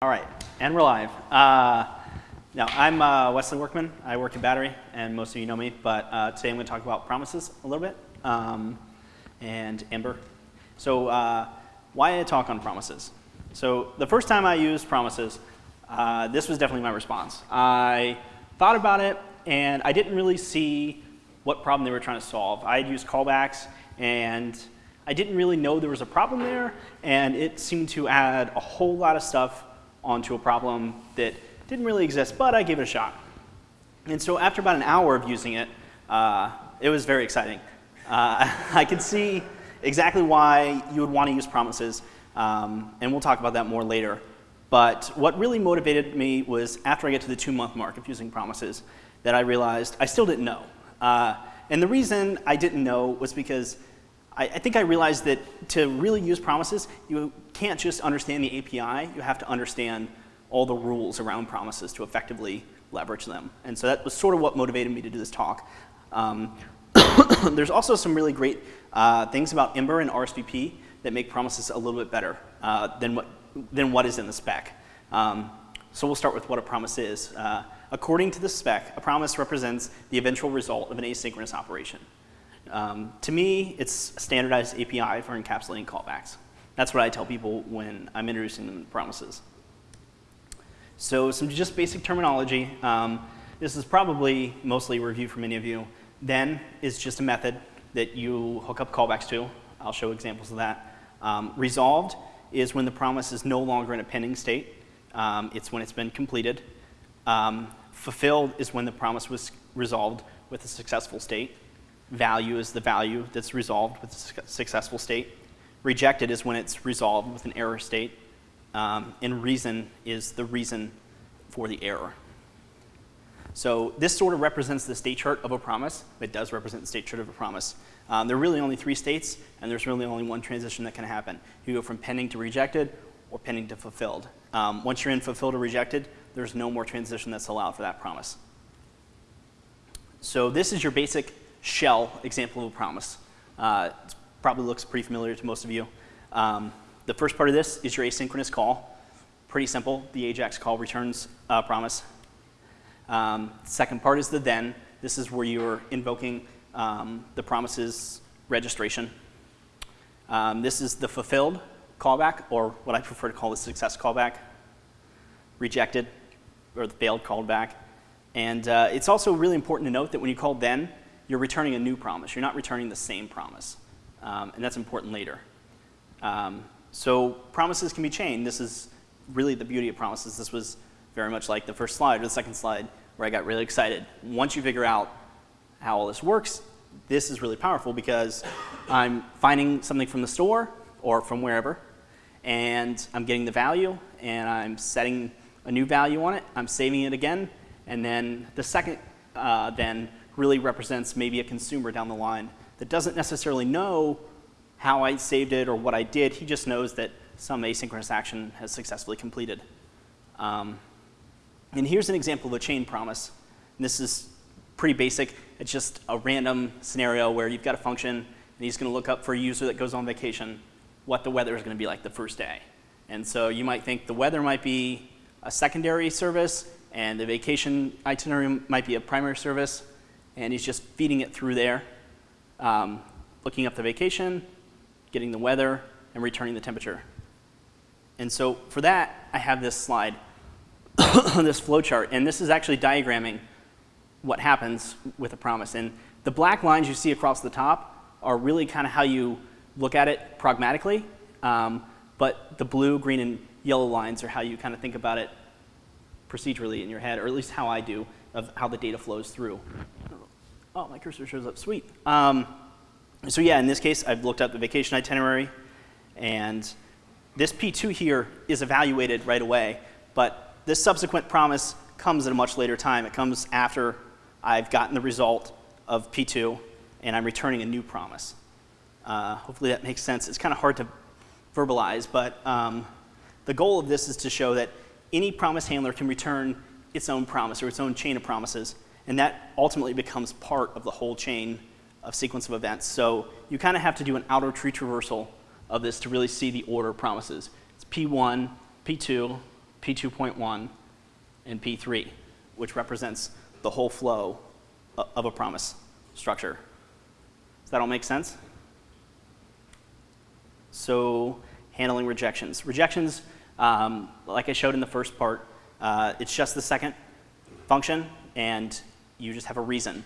All right, and we're live. Uh, now, I'm uh, Wesley Workman. I work at Battery, and most of you know me, but uh, today I'm going to talk about promises a little bit um, and Ember. So uh, why a talk on promises? So the first time I used promises, uh, this was definitely my response. I thought about it, and I didn't really see what problem they were trying to solve. I had used callbacks, and I didn't really know there was a problem there, and it seemed to add a whole lot of stuff onto a problem that didn't really exist, but I gave it a shot. And so after about an hour of using it, uh, it was very exciting. Uh, I could see exactly why you would want to use promises, um, and we'll talk about that more later. But what really motivated me was after I get to the two month mark of using promises that I realized I still didn't know. Uh, and the reason I didn't know was because I, I, think I realized that to really use promises, you can't just understand the API, you have to understand all the rules around promises to effectively leverage them. And so that was sort of what motivated me to do this talk. Um, there's also some really great uh, things about Ember and RSVP that make promises a little bit better uh, than, what, than what is in the spec. Um, so we'll start with what a promise is. Uh, according to the spec, a promise represents the eventual result of an asynchronous operation. Um, to me, it's a standardized API for encapsulating callbacks. That's what I tell people when I'm introducing them to promises. So some just basic terminology. Um, this is probably mostly review for many of you. Then is just a method that you hook up callbacks to. I'll show examples of that. Um, resolved is when the promise is no longer in a pending state. Um, it's when it's been completed. Um, fulfilled is when the promise was resolved with a successful state. Value is the value that's resolved with a successful state. Rejected is when it's resolved with an error state. Um, and reason is the reason for the error. So this sort of represents the state chart of a promise. It does represent the state chart of a promise. Um, there are really only three states, and there's really only one transition that can happen. You go from pending to rejected or pending to fulfilled. Um, once you're in fulfilled or rejected, there's no more transition that's allowed for that promise. So this is your basic shell example of a promise. Uh, probably looks pretty familiar to most of you. Um, the first part of this is your asynchronous call. Pretty simple. The AJAX call returns a promise. Um, second part is the then. This is where you're invoking um, the promise's registration. Um, this is the fulfilled callback, or what I prefer to call the success callback. Rejected, or the failed callback. And uh, it's also really important to note that when you call then, you're returning a new promise. You're not returning the same promise. Um, and that's important later. Um, so promises can be chained. This is really the beauty of promises. This was very much like the first slide or the second slide where I got really excited. Once you figure out how all this works, this is really powerful because I'm finding something from the store or from wherever, and I'm getting the value, and I'm setting a new value on it. I'm saving it again, and then the second uh, then really represents maybe a consumer down the line that doesn't necessarily know how I saved it or what I did. He just knows that some asynchronous action has successfully completed. Um, and here's an example of a chain promise. And this is pretty basic. It's just a random scenario where you've got a function and he's going to look up for a user that goes on vacation what the weather is going to be like the first day. And so you might think the weather might be a secondary service and the vacation itinerary might be a primary service and he's just feeding it through there, um, looking up the vacation, getting the weather, and returning the temperature. And so for that, I have this slide, this flowchart, and this is actually diagramming what happens with a promise. And the black lines you see across the top are really kind of how you look at it pragmatically, um, but the blue, green, and yellow lines are how you kind of think about it procedurally in your head, or at least how I do, of how the data flows through. Oh, my cursor shows up. Sweet. Um, so yeah, in this case, I've looked up the vacation itinerary, and this P2 here is evaluated right away, but this subsequent promise comes at a much later time. It comes after I've gotten the result of P2, and I'm returning a new promise. Uh, hopefully that makes sense. It's kind of hard to verbalize, but um, the goal of this is to show that any promise handler can return its own promise or its own chain of promises and that ultimately becomes part of the whole chain of sequence of events. So you kind of have to do an outer tree traversal of this to really see the order of promises. It's P1, P2, P2.1, and P3, which represents the whole flow of a promise structure. Does that all make sense? So handling rejections. Rejections, um, like I showed in the first part, uh, it's just the second function, and you just have a reason.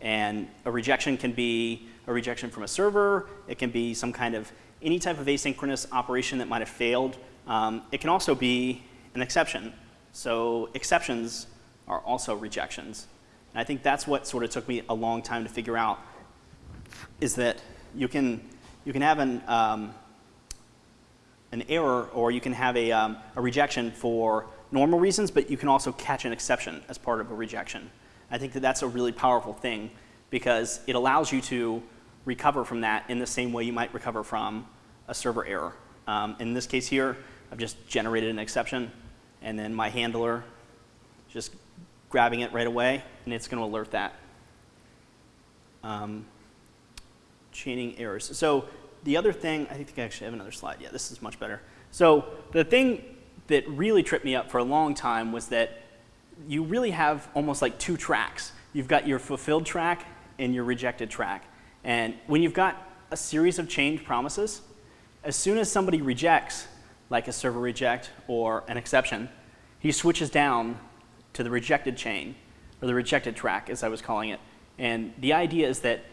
And a rejection can be a rejection from a server. It can be some kind of any type of asynchronous operation that might have failed. Um, it can also be an exception. So exceptions are also rejections. And I think that's what sort of took me a long time to figure out is that you can, you can have an, um, an error or you can have a, um, a rejection for normal reasons, but you can also catch an exception as part of a rejection. I think that that's a really powerful thing because it allows you to recover from that in the same way you might recover from a server error. Um, in this case here, I've just generated an exception, and then my handler just grabbing it right away, and it's going to alert that. Um, chaining errors. So the other thing, I think I actually have another slide. Yeah, this is much better. So the thing that really tripped me up for a long time was that you really have almost like two tracks. You've got your fulfilled track and your rejected track. And when you've got a series of change promises, as soon as somebody rejects, like a server reject or an exception, he switches down to the rejected chain, or the rejected track, as I was calling it. And the idea is that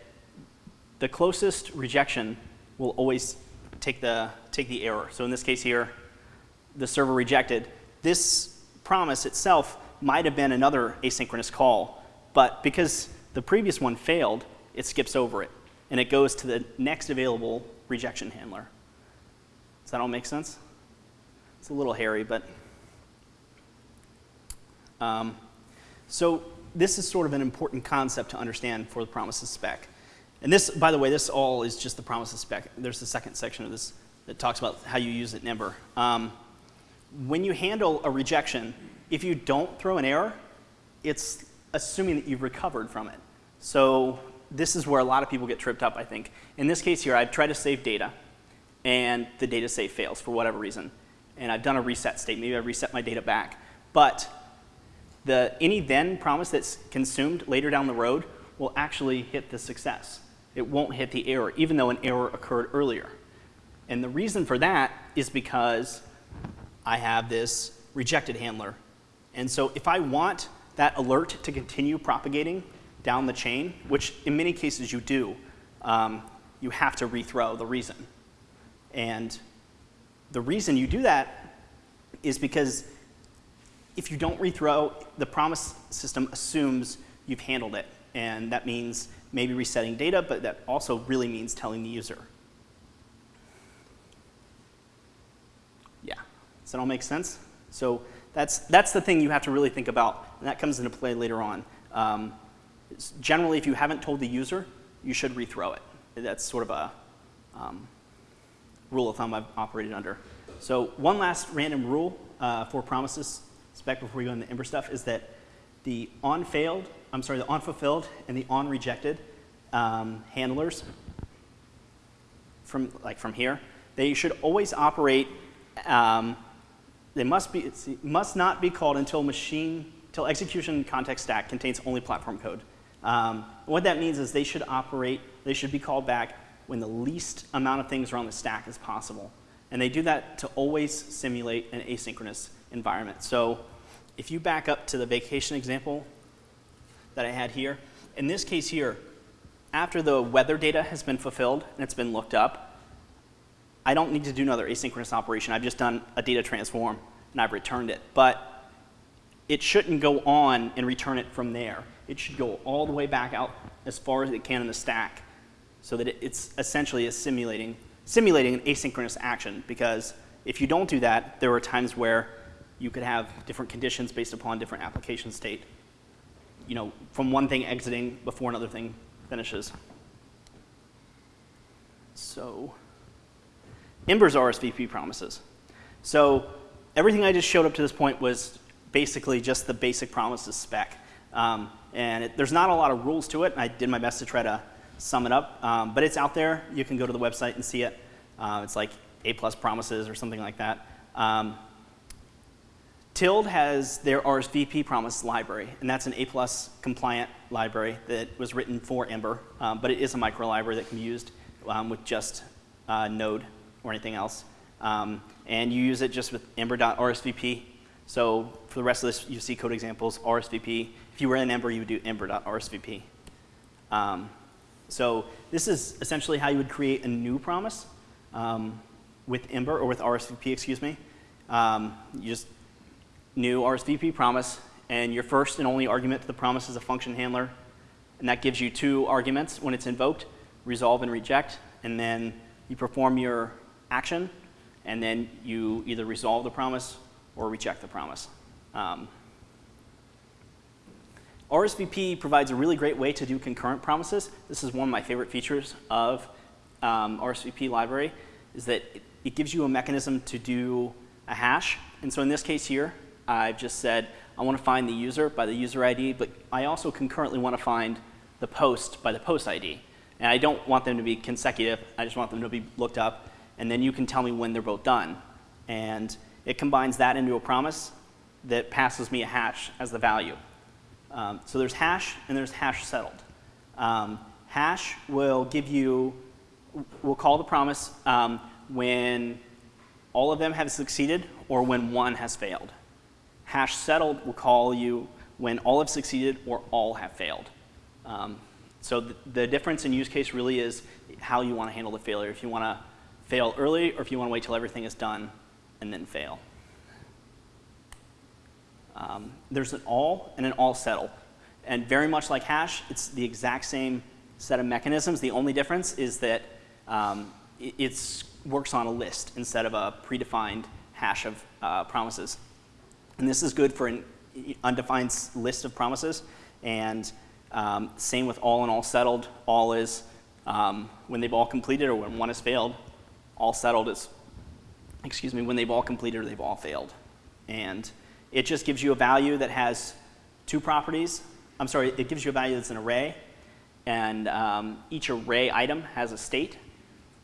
the closest rejection will always take the, take the error. So in this case here, the server rejected. This promise itself might have been another asynchronous call, but because the previous one failed, it skips over it, and it goes to the next available rejection handler. Does that all make sense? It's a little hairy, but. Um, so this is sort of an important concept to understand for the promises spec. And this, by the way, this all is just the promises spec. There's the second section of this that talks about how you use it in Ember. Um, when you handle a rejection, if you don't throw an error, it's assuming that you've recovered from it. So this is where a lot of people get tripped up, I think. In this case here, I've tried to save data, and the data save fails for whatever reason. And I've done a reset state. Maybe I reset my data back. But the any then promise that's consumed later down the road will actually hit the success. It won't hit the error, even though an error occurred earlier. And the reason for that is because I have this rejected handler. And so if I want that alert to continue propagating down the chain, which in many cases you do, um, you have to rethrow the reason. And the reason you do that is because if you don't rethrow, the promise system assumes you've handled it. And that means maybe resetting data, but that also really means telling the user. Yeah, does that all make sense? So that's, that's the thing you have to really think about, and that comes into play later on. Um, generally, if you haven't told the user, you should rethrow it. That's sort of a um, rule of thumb I've operated under. So one last random rule uh, for promises spec before we go into Ember stuff is that the on failed, I'm sorry, the on fulfilled and the on rejected um, handlers from like from here, they should always operate. Um, they must be must not be called until machine until execution context stack contains only platform code. Um, what that means is they should operate. They should be called back when the least amount of things are on the stack as possible. And they do that to always simulate an asynchronous environment. So if you back up to the vacation example that I had here, in this case here, after the weather data has been fulfilled and it's been looked up, I don't need to do another asynchronous operation. I've just done a data transform and I've returned it. But it shouldn't go on and return it from there. It should go all the way back out as far as it can in the stack so that it's essentially simulating, simulating an asynchronous action because if you don't do that, there are times where you could have different conditions based upon different application state. You know, from one thing exiting before another thing finishes. So, Ember's RSVP promises. So everything I just showed up to this point was basically just the basic promises spec. Um, and it, there's not a lot of rules to it. I did my best to try to sum it up. Um, but it's out there. You can go to the website and see it. Uh, it's like A plus promises or something like that. Um, Tilde has their RSVP promise library, and that's an A-plus compliant library that was written for Ember, um, but it is a micro library that can be used um, with just uh, Node or anything else. Um, and you use it just with ember.rsvp. So for the rest of this, you see code examples, RSVP. If you were in Ember, you would do ember.rsvp. Um, so this is essentially how you would create a new promise um, with Ember, or with RSVP, excuse me. Um, you just new RSVP promise, and your first and only argument to the promise is a function handler, and that gives you two arguments when it's invoked, resolve and reject, and then you perform your action, and then you either resolve the promise or reject the promise. Um, RSVP provides a really great way to do concurrent promises. This is one of my favorite features of um, RSVP library, is that it, it gives you a mechanism to do a hash. And so in this case here, I've just said I want to find the user by the user ID, but I also concurrently want to find the post by the post ID. And I don't want them to be consecutive. I just want them to be looked up. And then you can tell me when they're both done. And it combines that into a promise that passes me a hash as the value. Um, so there's hash and there's hash settled. Um, hash will give you, we'll call the promise um, when all of them have succeeded or when one has failed. Hash settled will call you when all have succeeded or all have failed. Um, so the, the difference in use case really is how you want to handle the failure. If you want to fail early or if you want to wait till everything is done and then fail. Um, there's an all and an all settle. And very much like hash, it's the exact same set of mechanisms. The only difference is that um, it works on a list instead of a predefined hash of uh, promises. And this is good for an undefined list of promises. And um, same with all and all settled. All is um, when they've all completed or when one has failed. All settled is, excuse me, when they've all completed or they've all failed. And it just gives you a value that has two properties. I'm sorry, it gives you a value that's an array. And um, each array item has a state,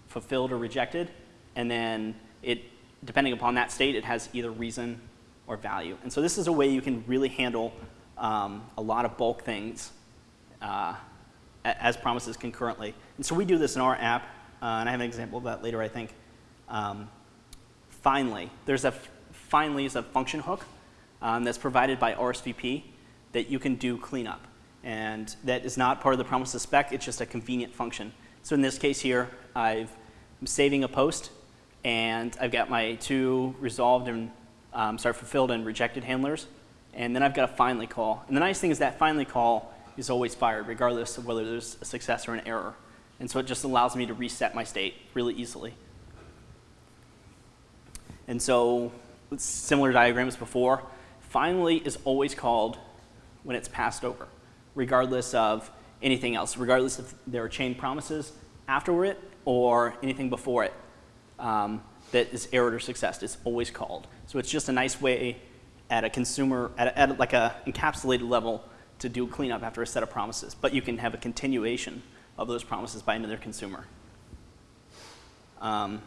fulfilled or rejected. And then it, depending upon that state, it has either reason or value. And so this is a way you can really handle um, a lot of bulk things uh, as promises concurrently. And so we do this in our app, and I have an example of that later, I think. Um, finally, there's a finally is a function hook um, that's provided by RSVP that you can do cleanup. And that is not part of the promises spec, it's just a convenient function. So in this case here, i am saving a post, and I've got my two resolved and, um, sorry, fulfilled and rejected handlers, and then I've got a finally call. And the nice thing is that finally call is always fired, regardless of whether there's a success or an error. And so it just allows me to reset my state really easily. And so, similar diagrams before, finally is always called when it's passed over, regardless of anything else, regardless if there are chain promises after it or anything before it um, that is error or success. It's always called. So it's just a nice way at a consumer, at, a, at like a encapsulated level to do cleanup after a set of promises. But you can have a continuation of those promises by another consumer. Um,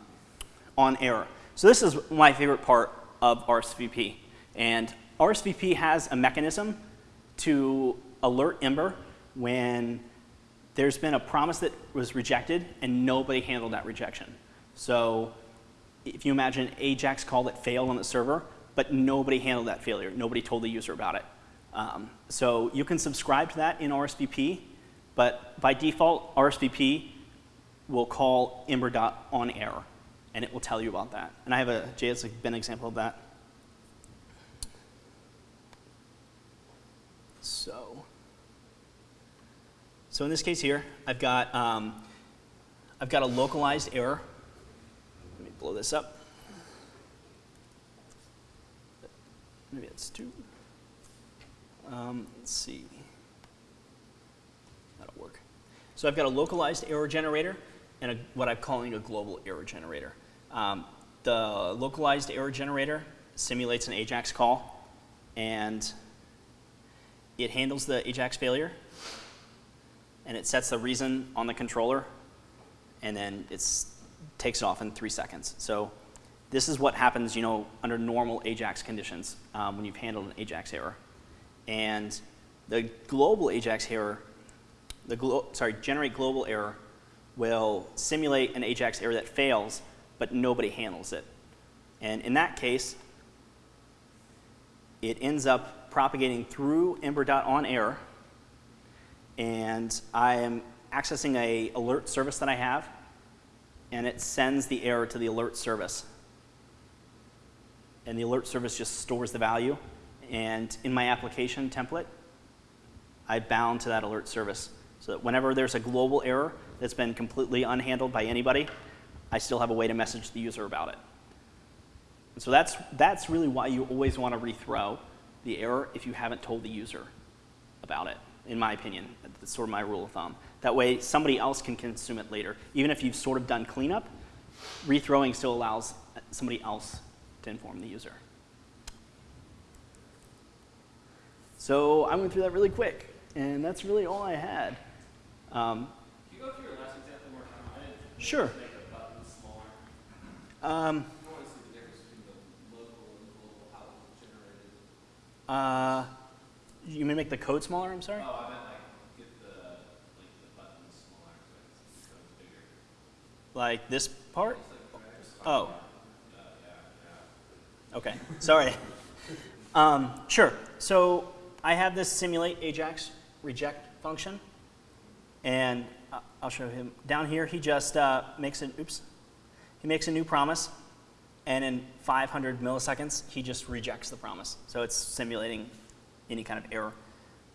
on error. So this is my favorite part of RSVP. And RSVP has a mechanism to alert Ember when there's been a promise that was rejected and nobody handled that rejection. So if you imagine Ajax call that failed on the server, but nobody handled that failure. Nobody told the user about it. Um, so you can subscribe to that in RSVP, but by default, RSVP will call ember.onError, and it will tell you about that. And I have a JS bin example of that. So, so in this case here, I've got, um, I've got a localized error. Let me blow this up. Maybe it's two. Um, let's see. That'll work. So I've got a localized error generator and a, what I'm calling a global error generator. Um, the localized error generator simulates an AJAX call, and it handles the AJAX failure, and it sets the reason on the controller, and then it takes it off in three seconds. So This is what happens, you know, under normal AJAX conditions um, when you've handled an AJAX error. And the global AJAX error, the sorry, generate global error will simulate an AJAX error that fails, but nobody handles it. And in that case, it ends up propagating through ember.on error, and I am accessing a alert service that I have, and it sends the error to the alert service. And the alert service just stores the value, and in my application template, I bound to that alert service. So that whenever there's a global error that's been completely unhandled by anybody, I still have a way to message the user about it. And so that's, that's really why you always want to rethrow the error if you haven't told the user about it, in my opinion. That's sort of my rule of thumb. That way somebody else can consume it later. Even if you've sort of done cleanup, rethrowing still allows somebody else to inform the user. So I went through that really quick, and that's really all I had. Um, Can you go through your last example more time? Sure. make the buttons smaller. um, I want to see the difference between the local and global, how it was generated. uh, you may make the code smaller, I'm sorry? Oh, I meant like get the like the buttons smaller so I can see the code bigger. Like this part? It's like drags. Oh, Uh, okay, sorry. Um, sure, so I have this simulate Ajax reject function, and I'll show him. Down here, he just uh, makes an, oops, he makes a new promise, and in 500 milliseconds, he just rejects the promise. So it's simulating any kind of error.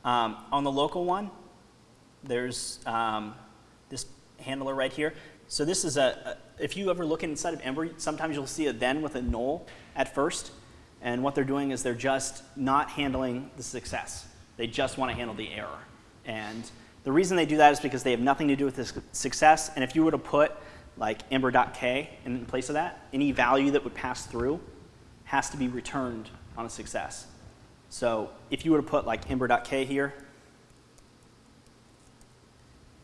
Um, on the local one, there's um, this handler right here. So this is a, a, if you ever look inside of Ember, sometimes you'll see a then with a null at first. And what they're doing is they're just not handling the success. They just want to handle the error. And the reason they do that is because they have nothing to do with this success. And if you were to put like ember.k in place of that, any value that would pass through has to be returned on a success. So if you were to put like ember.k here,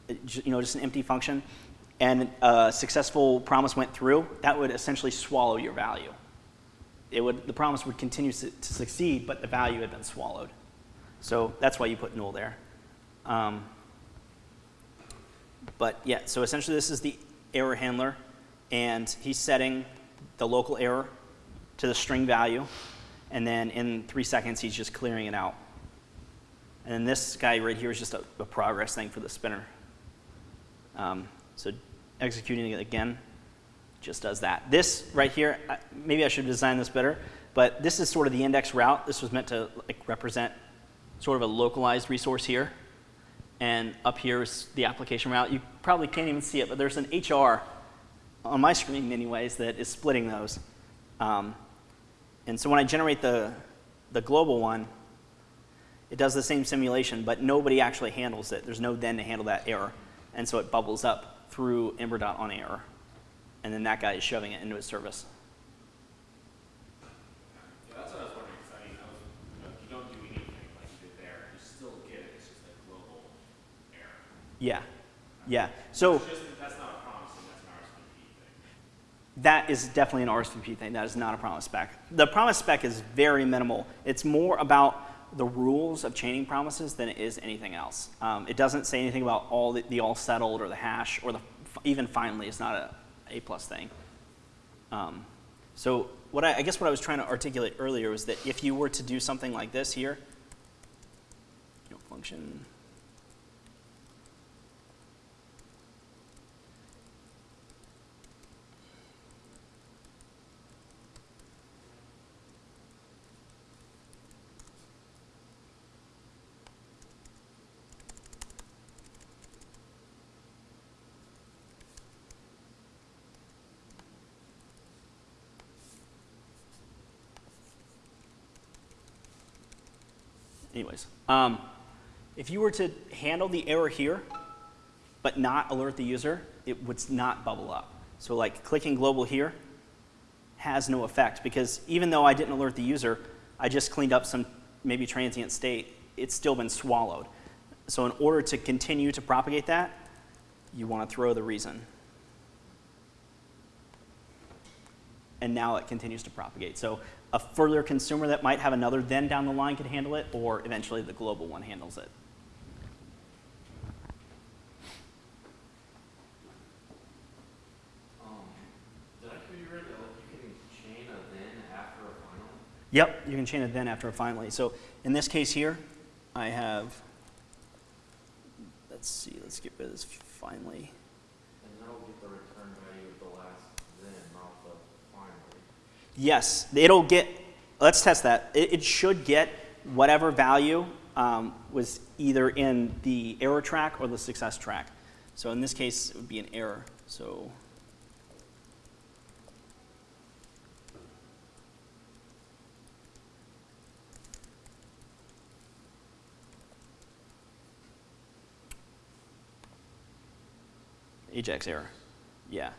it you know, just an empty function, and a successful promise went through, that would essentially swallow your value. It would, the promise would continue su- to succeed, but the value had been swallowed. So that's why you put null there. Um, but yeah, so essentially this is the error handler, and he's setting the local error to the string value, and then in three seconds he's just clearing it out. And then this guy right here is just a, a progress thing for the spinner. Um, so executing it again just does that. This right here, maybe I should design this better, but this is sort of the index route. This was meant to like represent sort of a localized resource here. And up here is the application route. You probably can't even see it, but there's an HR on my screen anyways that is splitting those. Um, and so when I generate the, the global one, it does the same simulation, but nobody actually handles it. There's no then to handle that error. And so it bubbles up through ember.on error. And then that guy is shoving it into his service. Yeah, that's what I was wondering. 'cause I mean, I was, you know, if you don't do anything like you did there, you still get it. It's just a global error. Yeah. Yeah. So It's just that's not a promise that's an RSVP thing. that is definitely an RSVP thing. That is not a promise spec. The promise spec is very minimal. It's more about the rules of chaining promises than it is anything else. Um, it doesn't say anything about all the, the all settled or the hash or the even finally. It's not a A plus thing. Um, so what I, I guess what I was trying to articulate earlier was that if you were to do something like this here, you know, function. Anyways, um, if you were to handle the error here, but not alert the user, it would not bubble up. So like clicking global here has no effect because even though I didn't alert the user, I just cleaned up some maybe transient state, it's still been swallowed. So in order to continue to propagate that, you want to throw the reason. and now it continues to propagate. So a further consumer that might have another then down the line could handle it, or eventually the global one handles it. Um, did I hear you right you can chain a then after a? Yep, you can chain it then after a finally. So in this case here, I have, let's see, let's get rid of this finally. And that'll get the return value of the last then, not the finally. Yes, it'll get, let's test that. It, it should get whatever value um, was either in the error track or the success track. So in this case, it would be an error. So Ajax error. Yeah.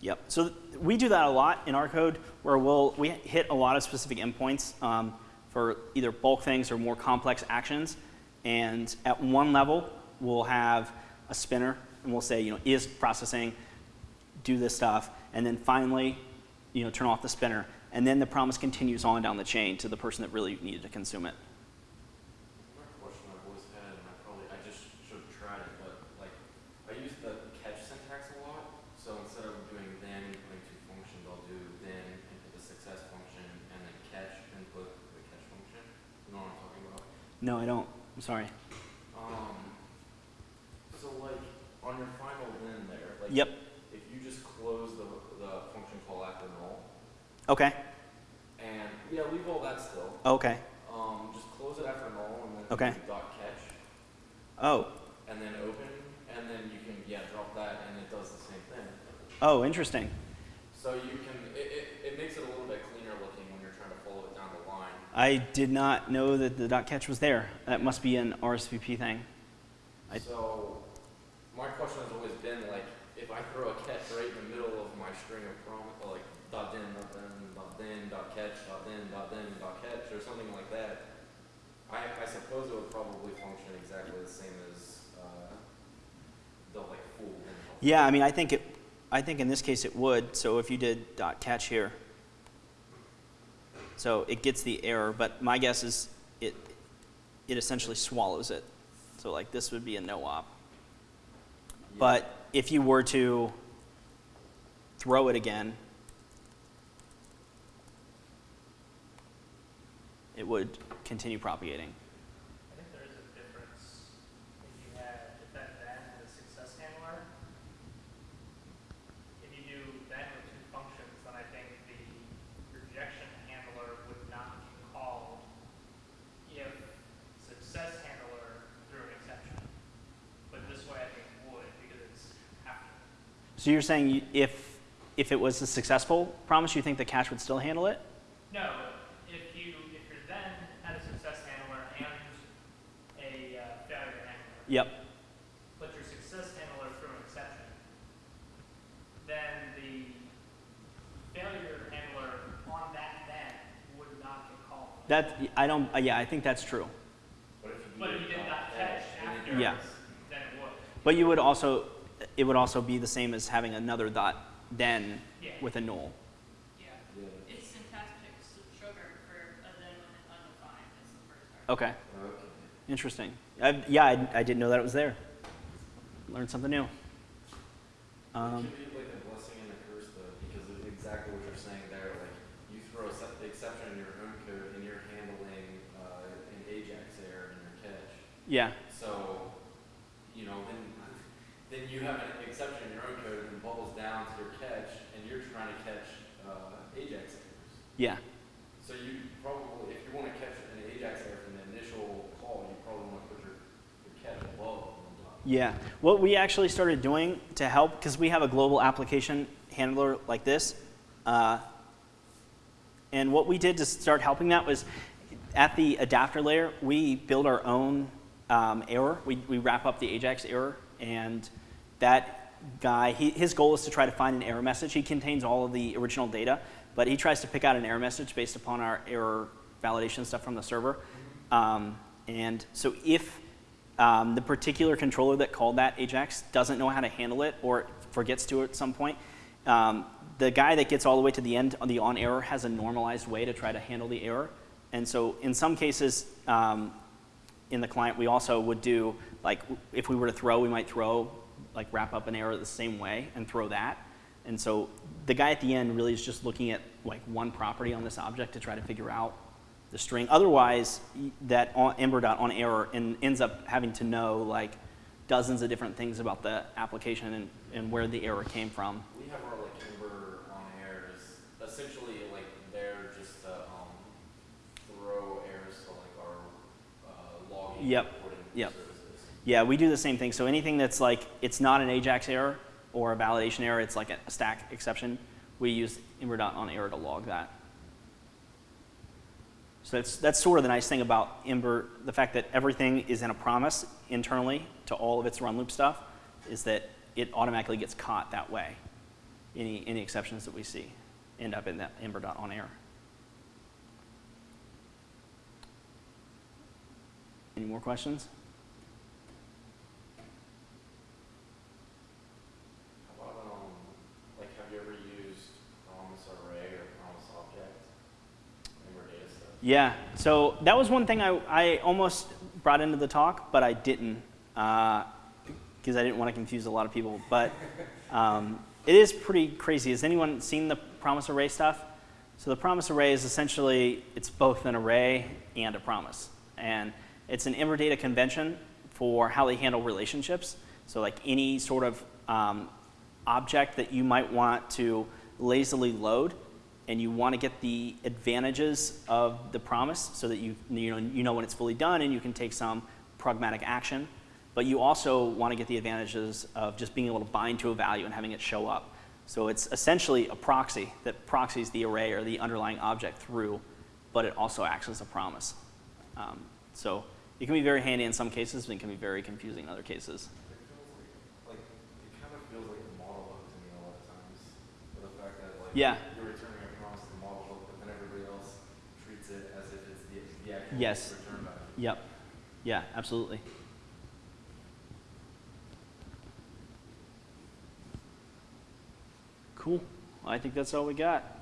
Yep. So we do that a lot in our code where we'll, we hit a lot of specific endpoints um, for either bulk things or more complex actions. And at one level, we'll have a spinner and we'll say, you know, is processing, do this stuff. And then finally, you know, turn off the spinner. And then the promise continues on down the chain to the person that really needed to consume it. My question I've always had, and I probably, I just should have tried it, but like, I use the catch syntax a lot. So instead of doing then and putting two functions, I'll do then and put the success function and then catch and put the catch function. You know what I'm talking about? No, I don't. I'm sorry. Um, so like, on your final then there, like. Yep. If you just close the, the function call after null, Okay. and, yeah, leave all that still. Okay. Um, just close it after null and then Okay. do dot catch. Oh. and then open, and then you can, yeah, drop that, and it does the same thing. Oh, interesting. So you can, it, it, it makes it a little bit cleaner looking when you're trying to follow it down the line. I did not know that the dot catch was there. That must be an RSVP thing. I- So, my question has always been like, if I throw a catch right in the middle of my string of prom, like dot then, dot then, dot then, dot catch, dot then, dot then, dot catch, or something like that, I, I suppose it would probably function exactly the same as, uh, the like full Yeah, I mean, I think it. I think in this case it would. So if you did dot catch here, so it gets the error, but my guess is it it essentially swallows it. So like this would be a no op. Yeah. But if you were to throw it again, it would continue propagating. I think there is a difference if you had, if that then had a success handler. If you do then with two functions, then I think the rejection handler would not be called if success handler threw an exception. But this way I think would, because it's after. So you're saying you- if if it was a successful promise, you think the cache would still handle it? No, if you, if your then had a success handler and a uh, failure handler. Yep. but your success handler threw an exception, then the failure handler on that then would not get called. That I don't. uh, Yeah, I think that's true. But if you But if you did not catch and then after, Yeah. then it would. But you would also, it would also be the same as having another dot then Yeah. with a null. Yeah, Yeah. it's syntactic sugar for a then with undefined is the first. Okay, Okay. interesting. I, yeah, I, I didn't know that it was there. Learned something new. it Um, could be like a blessing and a curse though, because of exactly what you're saying there. Like you throw a se- exception in your own code, and you're handling uh, an Ajax error in your catch. yeah, So, you know, then then you have an exception in your own code, and bubbles down to your catch, and you're trying to catch uh, Ajax errors. yeah, So you probably, if you want to catch an Ajax error from the initial call, you probably want to put your, your catch above yeah. What we actually started doing to help, because we have a global application handler like this, uh, and what we did to start helping that was at the adapter layer, we build our own um, error. We, we wrap up the Ajax error, and that guy, he, his goal is to try to find an error message. He contains all of the original data, but he tries to pick out an error message based upon our error validation stuff from the server. Um, and so if um, the particular controller that called that Ajax doesn't know how to handle it or forgets to at some point, um, the guy that gets all the way to the end on the on error has a normalized way to try to handle the error. And so in some cases, um, in the client, we also would do, like, if we were to throw, we might throw, like, wrap up an error the same way and throw that. And so the guy at the end really is just looking at, like, one property on this object to try to figure out the string. Otherwise, that on, ember dot on error and ends up having to know, like, dozens of different things about the application and, and where the error came from. We have our like Ember on errors, essentially like they're just to, um, throw errors to like our, uh, logging Yep, yep. Yeah, we do the same thing. So anything that's like, it's not an AJAX error or a validation error, it's like a, stack exception, we use ember dot on error to log that. So that's, that's sort of the nice thing about Ember, the fact that everything is in a promise internally to all of its run loop stuff, is that it automatically gets caught that way. Any, any exceptions that we see end up in that Ember dot on error. Any more questions? How about, um, like, have you ever used promise array or promise object? Ember data stuff? Yeah, so that was one thing I, I almost brought into the talk, but I didn't, because I didn't want to confuse a lot of people. But um, it is pretty crazy. Has anyone seen the promise array stuff? So the promise array is essentially, it's both an array and a promise. And it's an Ember data convention for how they handle relationships. So like any sort of um, object that you might want to lazily load, and you want to get the advantages of the promise so that you, you, know, you know when it's fully done and you can take some pragmatic action. But you also want to get the advantages of just being able to bind to a value and having it show up. So it's essentially a proxy that proxies the array or the underlying object through, but it also acts as a promise. Um, so it can be very handy in some cases, but it can be very confusing in other cases. It Yes. Yep. Yeah, absolutely. Cool. I think that's all we got.